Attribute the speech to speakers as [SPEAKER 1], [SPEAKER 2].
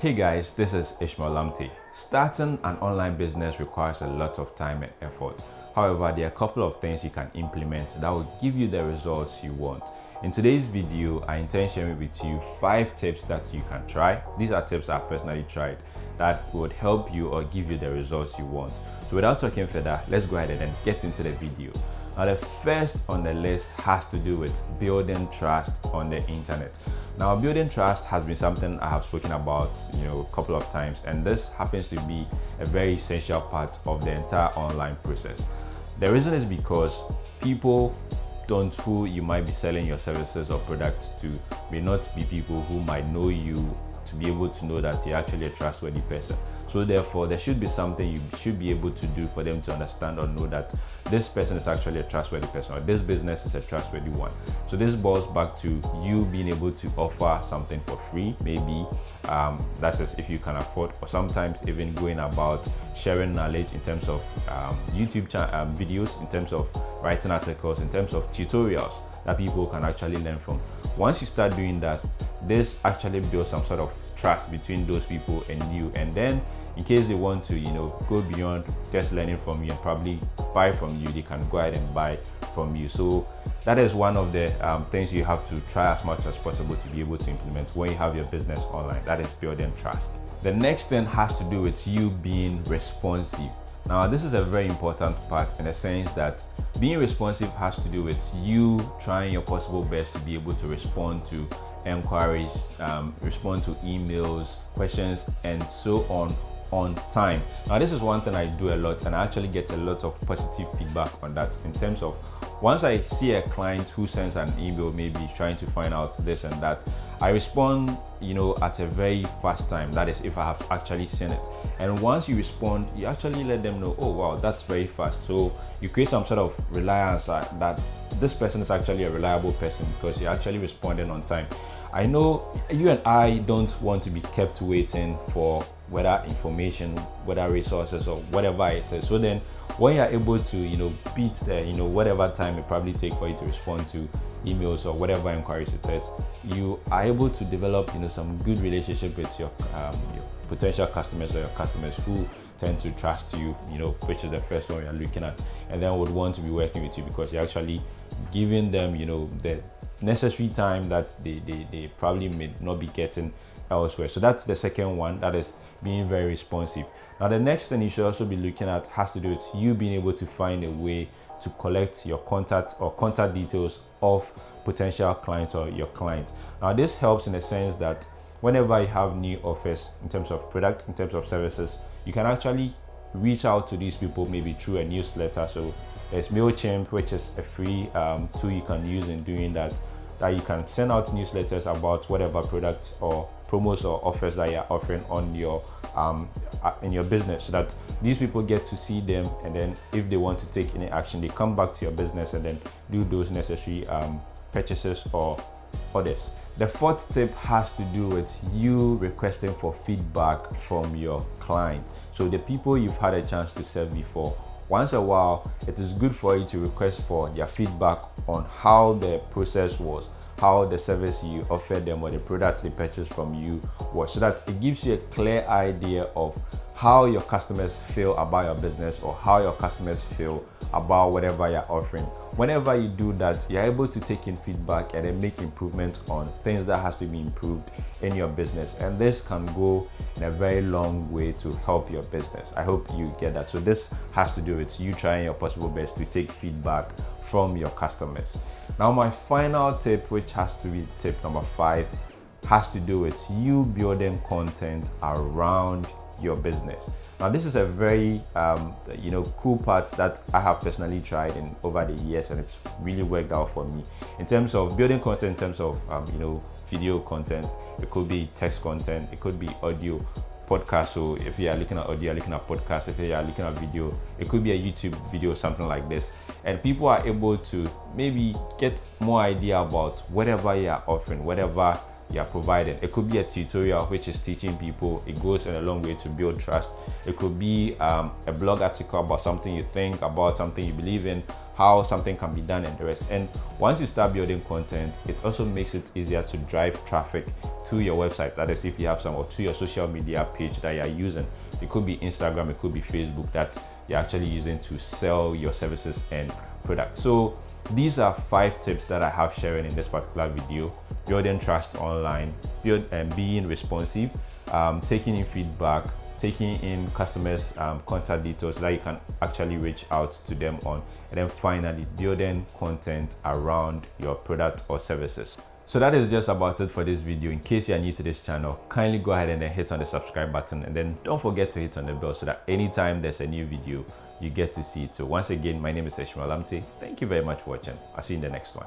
[SPEAKER 1] Hey guys, this is Ishmael Lamte. Starting an online business requires a lot of time and effort. However, there are a couple of things you can implement that will give you the results you want. In today's video, I intend sharing with you five tips that you can try. These are tips I've personally tried that would help you or give you the results you want. So without talking further, let's go ahead and get into the video. Now the first on the list has to do with building trust on the internet. Now building trust has been something I have spoken about you know a couple of times and this happens to be a very essential part of the entire online process. The reason is because people don't who you might be selling your services or products to may not be people who might know you to be able to know that you're actually a trustworthy person. So therefore, there should be something you should be able to do for them to understand or know that this person is actually a trustworthy person or this business is a trustworthy one. So this boils back to you being able to offer something for free, maybe um, that is if you can afford, or sometimes even going about sharing knowledge in terms of um, YouTube um, videos, in terms of writing articles, in terms of tutorials that people can actually learn from. Once you start doing that, this actually builds some sort of trust between those people and you. And then in case they want to, you know, go beyond just learning from you and probably buy from you, they can go ahead and buy from you. So that is one of the um, things you have to try as much as possible to be able to implement when you have your business online. That is building trust. The next thing has to do with you being responsive. Now, this is a very important part in the sense that being responsive has to do with you trying your possible best to be able to respond to inquiries, um, respond to emails, questions, and so on on time. Now, this is one thing I do a lot, and I actually get a lot of positive feedback on that in terms of once I see a client who sends an email, maybe trying to find out this and that, I respond, you know, at a very fast time. That is, if I have actually seen it. And once you respond, you actually let them know, oh wow, that's very fast. So you create some sort of reliance that this person is actually a reliable person because you're actually responding on time. I know you and I don't want to be kept waiting for whether information, whether resources or whatever it is. So then when you're able to, you know, beat the, you know, whatever time it probably take for you to respond to emails or whatever inquiries it is, you are able to develop, you know, some good relationship with your, um, your potential customers or your customers who tend to trust you, you know, which is the first one you're looking at, and then would want to be working with you because you're actually giving them, you know, the necessary time that they, they, they probably may not be getting elsewhere. So that's the second one, that is being very responsive. Now the next thing you should also be looking at has to do with you being able to find a way to collect your contact or contact details of potential clients or your clients. Now this helps in the sense that whenever you have new offers in terms of products, in terms of services, you can actually reach out to these people maybe through a newsletter. So there's MailChimp, which is a free um, tool you can use in doing that, that you can send out newsletters about whatever products or promos or offers that you're offering on your um, uh, in your business so that these people get to see them and then if they want to take any action they come back to your business and then do those necessary um, purchases or orders. The fourth tip has to do with you requesting for feedback from your clients. So the people you've had a chance to serve before once a while it is good for you to request for their feedback on how the process was how the service you offered them or the products they purchased from you was so that it gives you a clear idea of how your customers feel about your business or how your customers feel about whatever you're offering. Whenever you do that you're able to take in feedback and then make improvements on things that has to be improved in your business. And this can go in a very long way to help your business. I hope you get that. So this has to do with you trying your possible best to take feedback from your customers. Now my final tip which has to be tip number five has to do with you building content around your business. Now, this is a very um, you know cool part that I have personally tried in over the years, and it's really worked out for me in terms of building content. In terms of um, you know video content, it could be text content, it could be audio podcast. So if you are looking at audio, looking at podcast. If you are looking at video, it could be a YouTube video, something like this. And people are able to maybe get more idea about whatever you are offering, whatever you're providing. It could be a tutorial which is teaching people. It goes in a long way to build trust. It could be um, a blog article about something you think, about something you believe in, how something can be done and the rest. And once you start building content, it also makes it easier to drive traffic to your website. That is if you have some or to your social media page that you're using. It could be Instagram, it could be Facebook that you're actually using to sell your services and products. So these are five tips that I have sharing in this particular video. Building trust online, build and being responsive, um, taking in feedback, taking in customers um, contact details that you can actually reach out to them on. And then finally building content around your product or services. So that is just about it for this video. In case you are new to this channel kindly go ahead and then hit on the subscribe button. And then don't forget to hit on the bell so that anytime there's a new video you get to see it. So once again my name is Ishmael Lamte thank you very much for watching. I'll see you in the next one